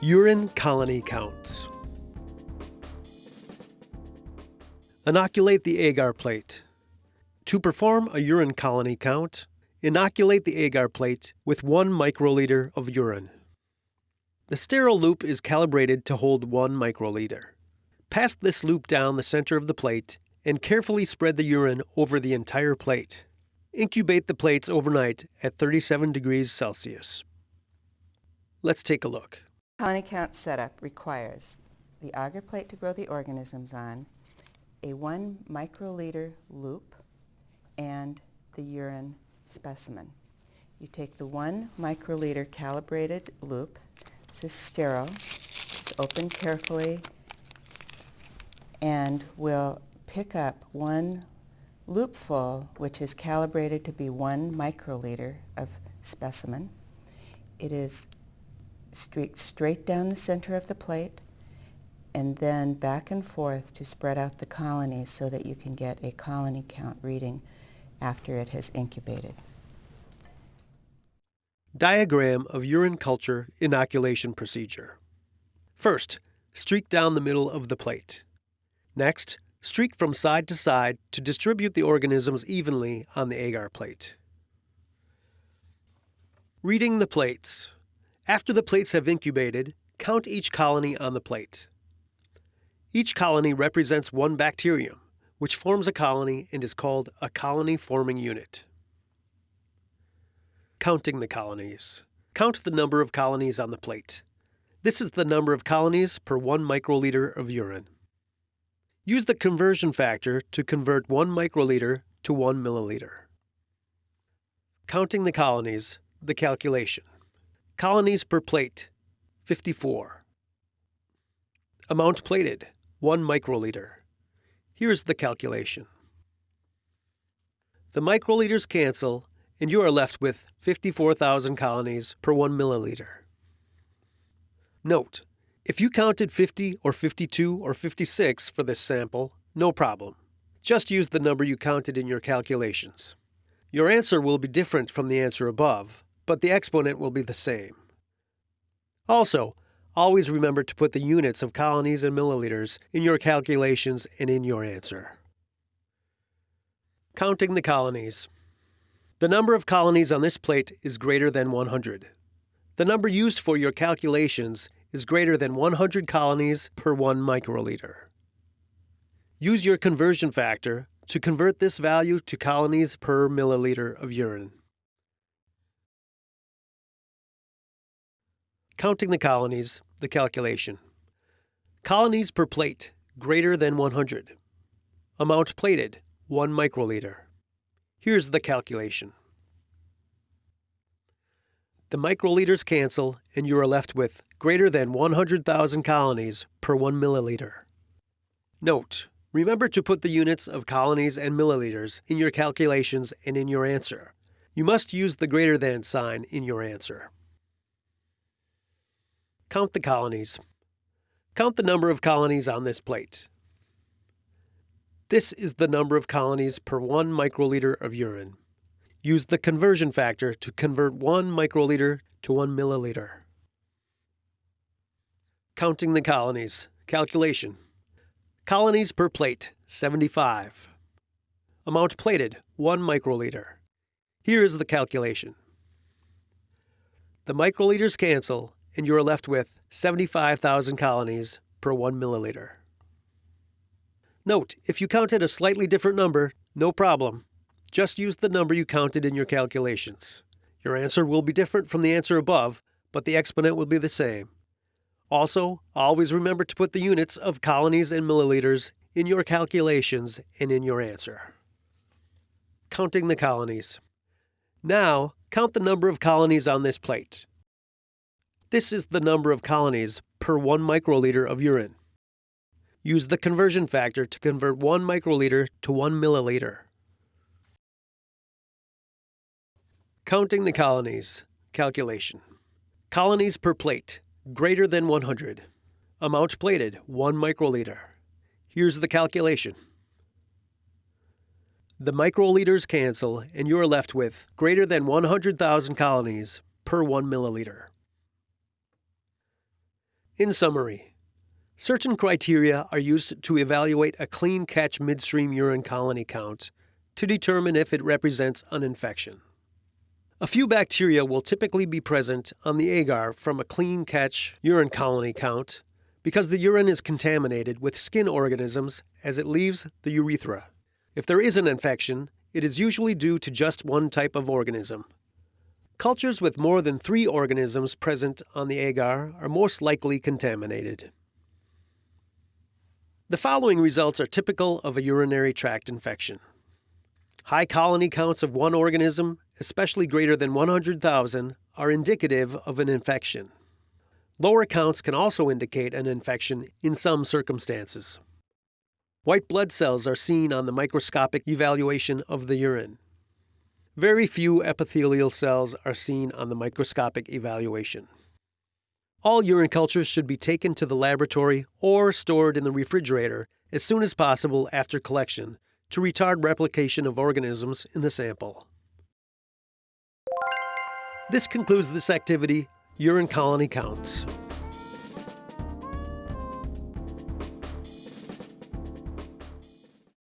Urine colony counts. Inoculate the agar plate. To perform a urine colony count, inoculate the agar plate with 1 microliter of urine. The sterile loop is calibrated to hold 1 microliter. Pass this loop down the center of the plate and carefully spread the urine over the entire plate. Incubate the plates overnight at 37 degrees Celsius. Let's take a look. Colony count setup requires the agar plate to grow the organisms on, a 1 microliter loop, and the urine specimen. You take the 1 microliter calibrated loop, this is sterile, it's open carefully, and we'll pick up one loopful, which is calibrated to be 1 microliter of specimen. It is streaked straight down the center of the plate and then back and forth to spread out the colonies so that you can get a colony count reading after it has incubated. Diagram of urine culture inoculation procedure. First, streak down the middle of the plate. Next, streak from side to side to distribute the organisms evenly on the agar plate. Reading the plates. After the plates have incubated, count each colony on the plate. Each colony represents one bacterium, which forms a colony and is called a colony forming unit. Counting the colonies. Count the number of colonies on the plate. This is the number of colonies per 1 microliter of urine. Use the conversion factor to convert 1 microliter to 1 milliliter. Counting the colonies, the calculation. Colonies per plate, 54. Amount plated, 1 microliter. Here's the calculation. The microliters cancel, and you are left with 54,000 colonies per 1 milliliter. Note, if you counted 50 or 52 or 56 for this sample, no problem. Just use the number you counted in your calculations. Your answer will be different from the answer above, but the exponent will be the same. Also, always remember to put the units of colonies and milliliters in your calculations and in your answer. Counting the colonies. The number of colonies on this plate is greater than 100. The number used for your calculations is greater than 100 colonies per 1 microliter. Use your conversion factor to convert this value to colonies per milliliter of urine. Counting the colonies, the calculation. Colonies per plate, greater than 100. Amount plated, 1 microliter. Here's the calculation. The microliters cancel, and you are left with greater than 100,000 colonies per 1 milliliter. Note, remember to put the units of colonies and milliliters in your calculations and in your answer. You must use the greater than sign in your answer. Count the colonies. Count the number of colonies on this plate. This is the number of colonies per 1 microliter of urine. Use the conversion factor to convert 1 microliter to 1 milliliter. Counting the colonies. Calculation. Colonies per plate, 75. Amount plated, 1 microliter. Here is the calculation. The microliters cancel, and you are left with 75,000 colonies per 1 milliliter. Note, if you counted a slightly different number, no problem. Just use the number you counted in your calculations. Your answer will be different from the answer above, but the exponent will be the same. Also, always remember to put the units of colonies and milliliters in your calculations and in your answer. Counting the colonies. Now, count the number of colonies on this plate. This is the number of colonies per 1 microliter of urine. Use the conversion factor to convert 1 microliter to 1 milliliter. Counting the colonies. Calculation. Colonies per plate, greater than 100. Amount plated, 1 microliter. Here's the calculation. The microliters cancel, and you're left with greater than 100,000 colonies per 1 milliliter. In summary, certain criteria are used to evaluate a clean catch midstream urine colony count to determine if it represents an infection. A few bacteria will typically be present on the agar from a clean catch urine colony count because the urine is contaminated with skin organisms as it leaves the urethra. If there is an infection, it is usually due to just one type of organism. Cultures with more than three organisms present on the agar are most likely contaminated. The following results are typical of a urinary tract infection. High colony counts of one organism, especially greater than 100,000, are indicative of an infection. Lower counts can also indicate an infection in some circumstances. White blood cells are seen on the microscopic evaluation of the urine. Very few epithelial cells are seen on the microscopic evaluation. All urine cultures should be taken to the laboratory or stored in the refrigerator as soon as possible after collection to retard replication of organisms in the sample. This concludes this activity, urine colony counts.